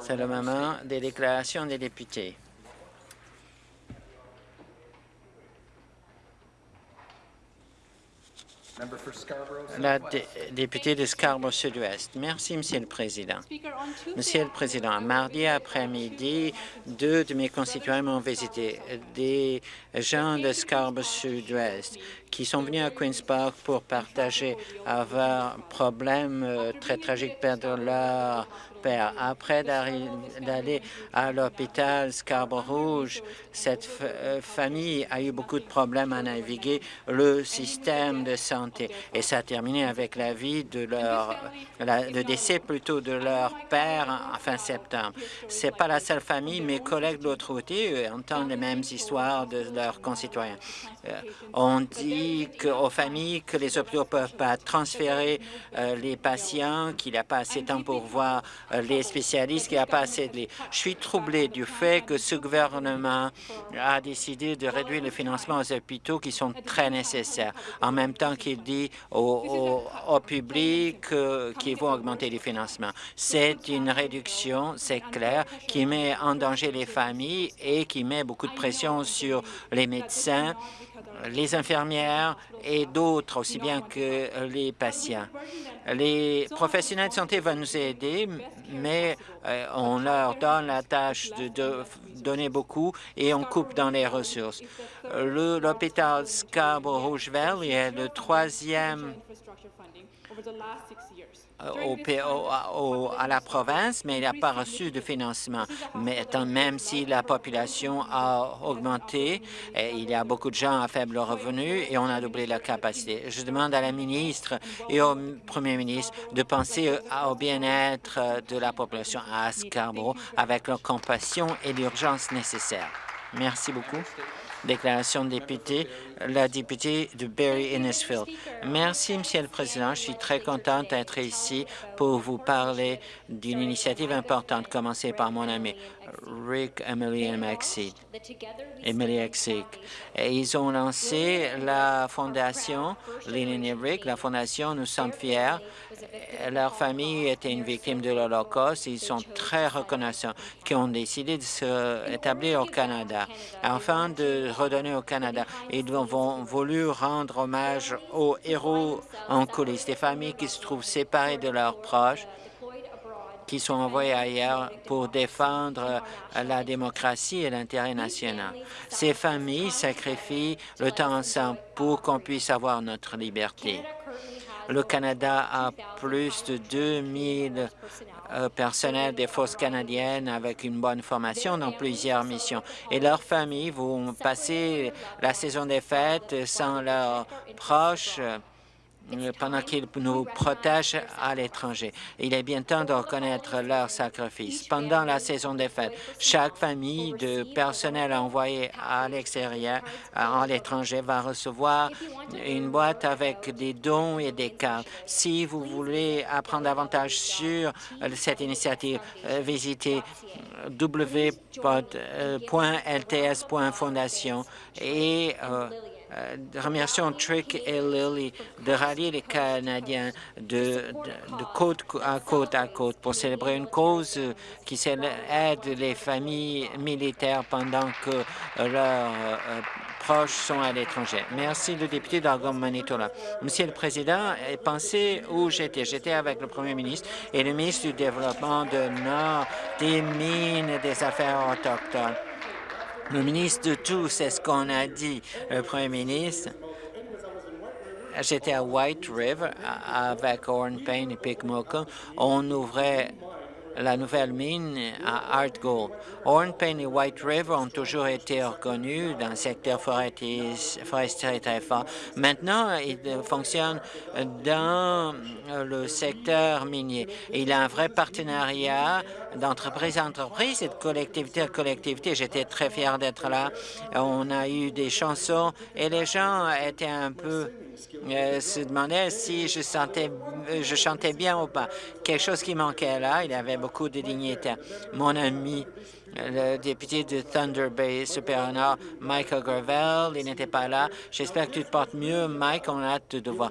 C'est le moment des déclarations des députés. La députée de Scarborough Sud-Ouest. Merci, Monsieur le Président. Monsieur le Président, mardi après-midi, deux de mes concitoyens m'ont visité, des gens de Scarborough Sud-Ouest qui sont venus à Queen's Park pour partager avoir problème euh, très tragique perdre leur père. Après d'aller à l'hôpital Scarborough cette euh, famille a eu beaucoup de problèmes à naviguer le système de santé et ça a terminé avec la vie de leur, le décès plutôt de leur père en fin septembre. C'est pas la seule famille, mes collègues de l'autre côté entendent les mêmes histoires de leurs concitoyens. Euh, on dit aux familles que les hôpitaux ne peuvent pas transférer euh, les patients, qu'il n'y a pas assez de temps pour voir euh, les spécialistes, qu'il n'y a pas assez de lits. Je suis troublé du fait que ce gouvernement a décidé de réduire le financement aux hôpitaux qui sont très nécessaires, en même temps qu'il dit au, public qu'il vont augmenter les financements. C'est une réduction, c'est clair, qui met en danger les familles et qui met beaucoup de pression sur les médecins les infirmières et d'autres, aussi bien que les patients. Les professionnels de santé vont nous aider, mais euh, on leur donne la tâche de, donner beaucoup et on coupe dans les ressources. L'hôpital Scarborough-Roosevelt est le troisième au, à la province, mais il n'a pas reçu de financement. Mais même si la population a augmenté, il y a beaucoup de gens à faible revenu et on a doublé la capacité. Je demande à la ministre et au premier ministre de penser au bien-être de la population à Scarborough avec la compassion et l'urgence nécessaire. Merci beaucoup. Déclaration de député, la députée de Barry-Innisfield. Merci, Monsieur le Président. Je suis très contente d'être ici pour vous parler d'une initiative importante commencée par mon ami Rick, Emily et Maxine. Emily ils ont lancé la fondation, Lynn et Rick, la fondation Nous sommes fiers. Leur famille était une victime de l'Holocauste. Ils sont très reconnaissants qui ont décidé de s'établir au Canada afin de redonner au Canada. Ils ont voulu rendre hommage aux héros en coulisses, des familles qui se trouvent séparées de leurs proches qui sont envoyés ailleurs pour défendre la démocratie et l'intérêt national. Ces familles sacrifient le temps ensemble pour qu'on puisse avoir notre liberté. Le Canada a plus de 2000 euh, personnels des forces canadiennes avec une bonne formation dans plusieurs missions. Et leurs familles vont passer la saison des fêtes sans leurs proches pendant qu'ils nous protègent à l'étranger. Il est bien temps de reconnaître leur sacrifice. Pendant la saison des fêtes, chaque famille de personnel envoyé à l'extérieur, à l'étranger, va recevoir une boîte avec des dons et des cartes. Si vous voulez apprendre davantage sur cette initiative, euh, visitez w.lts.fondation et euh, euh, remercions Trick et Lily de rallier les Canadiens de, côte à côte à côte pour célébrer une cause qui aide les familles militaires pendant que leurs euh, proches sont à l'étranger. Merci, le député d'Argonne Manitola. Monsieur le Président, pensez où j'étais. J'étais avec le Premier ministre et le ministre du Développement de Nord, des Mines et des Affaires autochtones. Le ministre de tout, c'est ce qu'on a dit, le premier ministre. J'étais à White River avec Oren Payne et Picmoca. On ouvrait la nouvelle mine à Art Gold. Horn Payne et White River ont toujours été reconnus dans le secteur forestier très fort. Maintenant, ils fonctionnent dans le secteur minier. Il y a un vrai partenariat d'entreprise à entreprise et de collectivité à collectivité. J'étais très fier d'être là. On a eu des chansons et les gens étaient un peu euh, se demandaient si je, sentais, je chantais bien ou pas. Quelque chose qui manquait là, il y avait de dignité. Mon ami le député de Thunder Bay Superior Michael Gravel, il n'était pas là. J'espère que tu te portes mieux, Mike, on a hâte de te voir.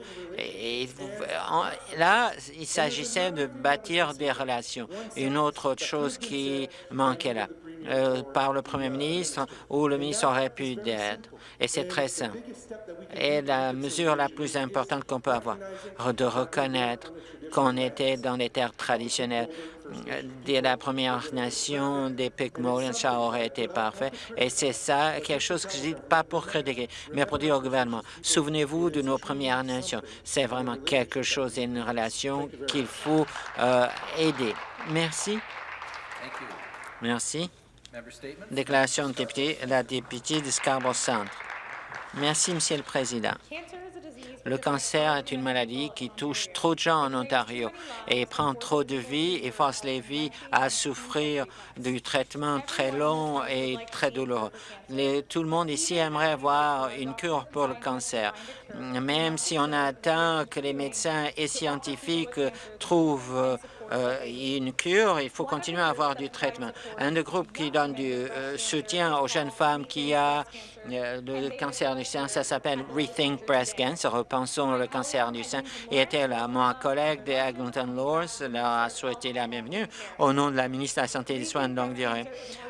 Là, il s'agissait de bâtir des relations. Une autre chose qui manquait là, euh, par le premier ministre ou le ministre aurait pu d'aide. Et c'est très simple. Et la mesure la plus importante qu'on peut avoir, de reconnaître qu'on était dans les terres traditionnelles de la Première Nation des Picmourians, ça aurait été parfait. Et c'est ça, quelque chose que je dis pas pour critiquer, mais pour dire au gouvernement, souvenez-vous de nos Premières Nations. C'est vraiment quelque chose, une relation qu'il faut euh, aider. Merci. Merci. Déclaration de député, la députée de Scarborough Centre. Merci, Monsieur le Président. Le cancer est une maladie qui touche trop de gens en Ontario et prend trop de vies et force les vies à souffrir du traitement très long et très douloureux. tout le monde ici aimerait avoir une cure pour le cancer, même si on attend que les médecins et scientifiques trouvent euh, une cure, il faut continuer à avoir du traitement. Un des groupes qui donne du euh, soutien aux jeunes femmes qui ont euh, le cancer du sein, ça s'appelle Rethink Breast Cancer, repensons le cancer du sein, et était là. Mon collègue de Eglinton Lors leur a souhaité la bienvenue au nom de la ministre de la Santé et des Soins de longue durée.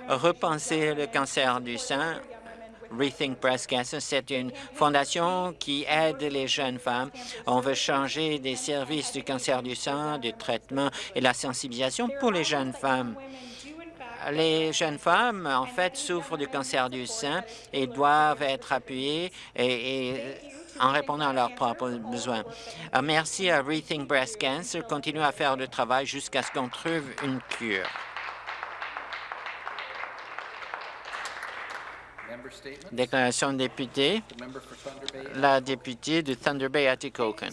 Repenser le cancer du sein Rethink Breast Cancer, c'est une fondation qui aide les jeunes femmes. On veut changer des services du cancer du sein, du traitement et la sensibilisation pour les jeunes femmes. Les jeunes femmes, en fait, souffrent du cancer du sein et doivent être appuyées et, en répondant à leurs propres besoins. Euh, merci à Rethink Breast Cancer. Continue à faire le travail jusqu'à ce qu'on trouve une cure. Déclaration de député, la députée de Thunder Bay Atikokan.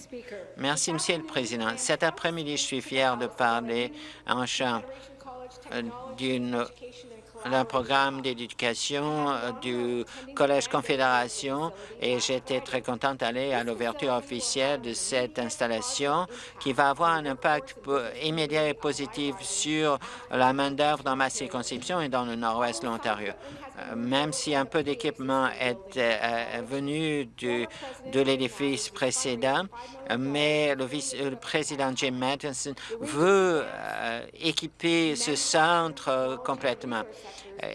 Merci, Monsieur le Président. Cet après-midi, je suis fier de parler en champ euh, d'un programme d'éducation euh, du Collège Confédération et j'étais très contente d'aller à l'ouverture officielle de cette installation qui va avoir un impact immédiat et positif sur la main-d'œuvre dans ma circonscription et dans le nord-ouest de l'Ontario. Euh, même si un peu d'équipement est euh, venu de l'édifice précédent, mais le, vice, le président Jim Matheson veut équiper ce centre complètement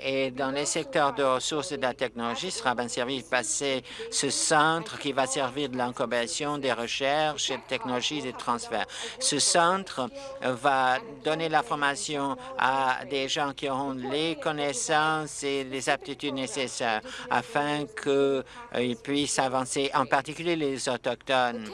et dans les secteurs de ressources et de la technologie, sera bien servi de passer ce centre qui va servir de l'incubation des recherches et de technologies de transfert. Ce centre va donner la formation à des gens qui auront les connaissances et les aptitudes nécessaires afin qu'ils puissent avancer, en particulier les Autochtones.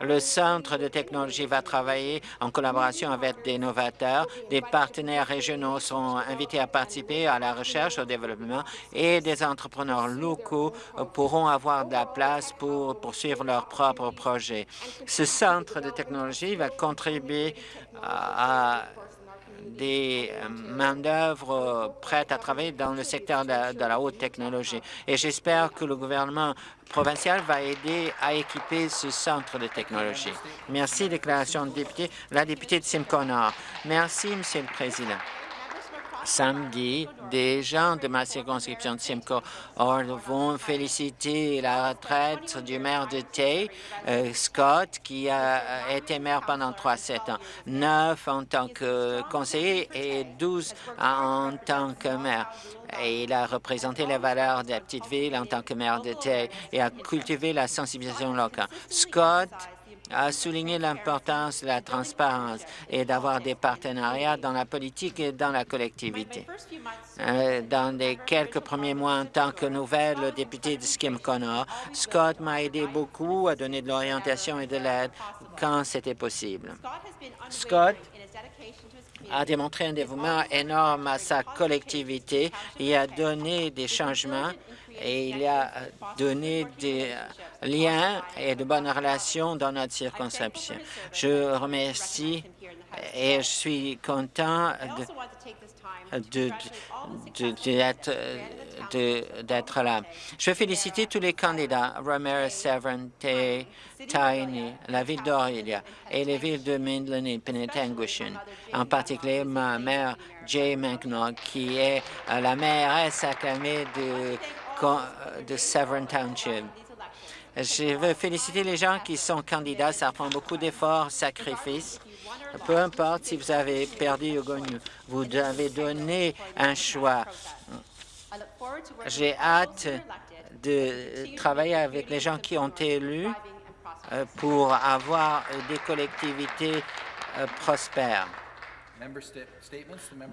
Le Centre de technologie va travailler en collaboration avec des novateurs. Des partenaires régionaux sont invités à participer à la recherche, au développement et des entrepreneurs locaux pourront avoir de la place pour poursuivre leurs propres projets. Ce centre de technologie va contribuer à des euh, main-d'œuvre prêtes à travailler dans le secteur de, la haute technologie. Et j'espère que le gouvernement provincial va aider à équiper ce centre de technologie. Merci, déclaration de député. La députée de Simcoe Nord. Merci, Monsieur le Président samedi, des gens de ma circonscription de Simcoe vont féliciter la retraite du maire de Tay, euh, Scott, qui a été maire pendant 3-7 ans, 9 en tant que conseiller et 12 en tant que maire. Et il a représenté les valeurs de la petite ville en tant que maire de Tay et a cultivé la sensibilisation locale. Scott a souligné l'importance de la transparence et d'avoir des partenariats dans la politique et dans la collectivité. Euh, dans les quelques premiers mois en tant que nouvelle députée de Skim Connor, Scott m'a aidé beaucoup à donner de l'orientation et de l'aide quand c'était possible. Scott a démontré un dévouement énorme à sa collectivité et a donné des changements et il a donné des liens et de bonnes relations dans notre circonscription. Je remercie et je suis content d'être là. Je veux féliciter tous les candidats, Ramirez, Severn, Tay, Tiny, la ville d'Aurelia et les villes de Midland et Penetanguishn, en particulier ma mère Jay McNaught, qui est la mairesse acclamée de, de Severn Township. Je veux féliciter les gens qui sont candidats. Ça prend beaucoup d'efforts, sacrifices. Peu importe si vous avez perdu ou gagné, vous avez donné un choix. J'ai hâte de travailler avec les gens qui ont été élus euh, pour avoir des collectivités euh, prospères.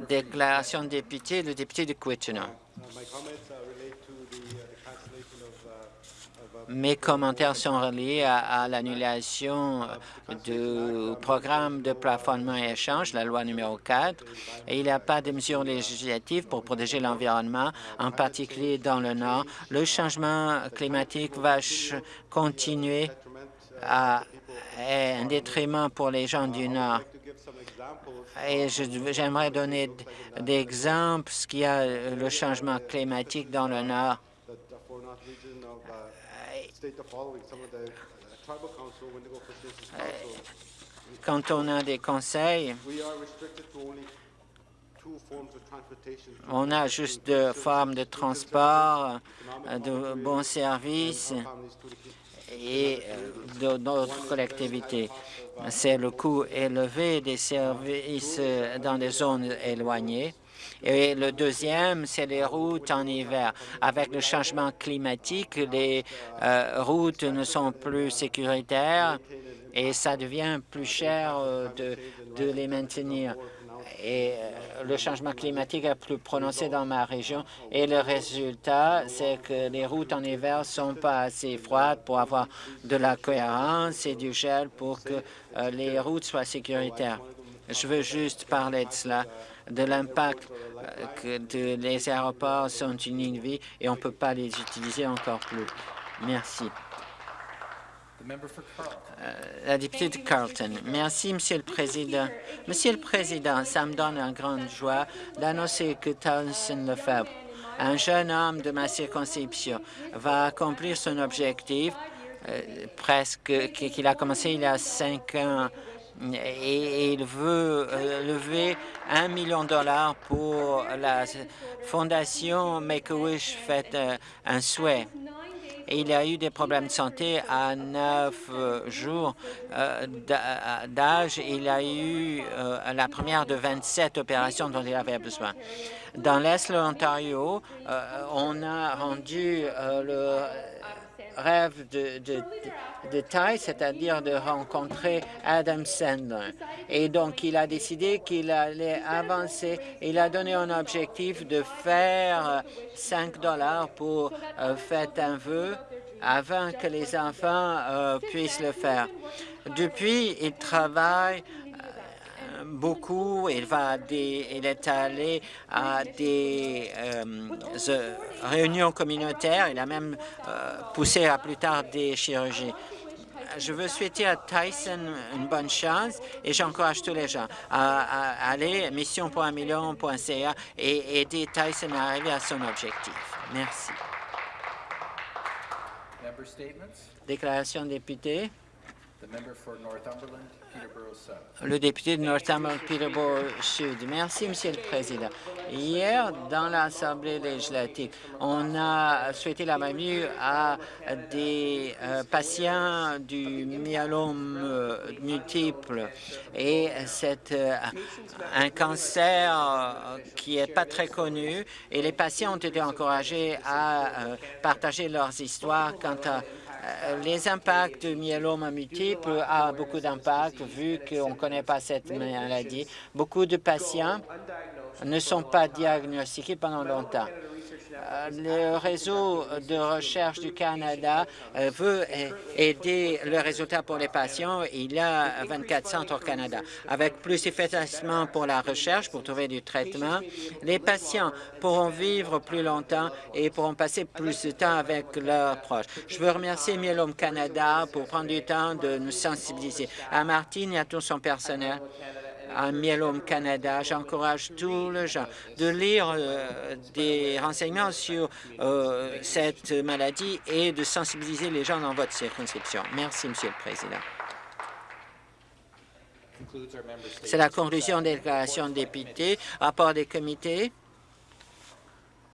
Déclaration de député, le député de Kitchener. Mes commentaires sont reliés à, l'annulation du programme de plafonnement et échange, la loi numéro 4, et il n'y a pas de mesures législatives pour protéger l'environnement, en particulier dans le Nord. Le changement climatique va continuer à être un détriment pour les gens du Nord. Et j'aimerais donner des exemples ce qu'il y a le changement climatique dans le Nord. Quand on a des conseils, on a juste deux formes de transport, euh, de bons services et euh, d'autres collectivités. C'est le coût élevé des services dans des zones éloignées et le deuxième, c'est les routes en hiver. Avec le changement climatique, les euh, routes ne sont plus sécuritaires et ça devient plus cher euh, de les maintenir et euh, le changement climatique est plus prononcé dans ma région et le résultat, c'est que les routes en hiver sont pas assez froides pour avoir de la cohérence et du gel pour que les routes soient sécuritaires. Je veux juste parler de cela de l'impact euh, que les aéroports sont une vie et on ne peut pas les utiliser encore plus. Merci. Euh, la députée de Carlton. Merci, Monsieur le Président. Monsieur le Président, ça me donne une grande joie d'annoncer que Townsend Lefebvre, un jeune homme de ma circonscription, va accomplir son objectif euh, presque qu'il a commencé il y a cinq ans et il veut euh, lever un million de dollars pour la fondation Make-A-Wish fait euh, un souhait. Il a eu des problèmes de santé à neuf euh, jours d'âge. Il a eu la première de 27 opérations dont il avait besoin. Dans l'Est de l'Ontario, on a rendu le rêve de, de, taille, c'est-à-dire de rencontrer Adam Sandler. Et donc, il a décidé qu'il allait avancer. Il a donné un objectif de faire 5 dollars pour euh, faire un vœu avant que les enfants euh, puissent le faire. Depuis, il travaille beaucoup. Il, va des, il est allé à des euh, réunions communautaires. Il a même euh, poussé à plus tard des chirurgies. Je veux souhaiter à Tyson une bonne chance et j'encourage tous les gens à, aller à mission et aider Tyson à arriver à son objectif. Merci. Déclaration de député. Le député de Northumberland, Peterborough Sud. Merci, Monsieur le Président. Hier, dans l'Assemblée législative, on a souhaité la bienvenue à des euh, patients du myélome euh, multiple et c'est euh, un cancer qui est pas très connu et les patients ont été encouragés à partager leurs histoires quant à euh, les impacts du myélome multiple ont beaucoup d'impact vu qu'on ne connaît pas cette maladie. Beaucoup de patients ne sont pas diagnostiqués pendant longtemps. Euh, le réseau de recherche du Canada euh, veut aider le résultat pour les patients. Il y a 24 centres au Canada. Avec plus d'effacement pour la recherche, pour trouver du traitement, les patients pourront vivre plus longtemps et pourront passer plus de temps avec leurs proches. Je veux remercier Myelome Canada pour prendre du temps de nous sensibiliser. À Martine et à tout son personnel, à Myelome Canada. J'encourage tous les gens de lire euh, des renseignements sur euh, cette maladie et de sensibiliser les gens dans votre circonscription. Merci, Monsieur le Président. C'est la conclusion des déclarations de députés. Rapport des comités.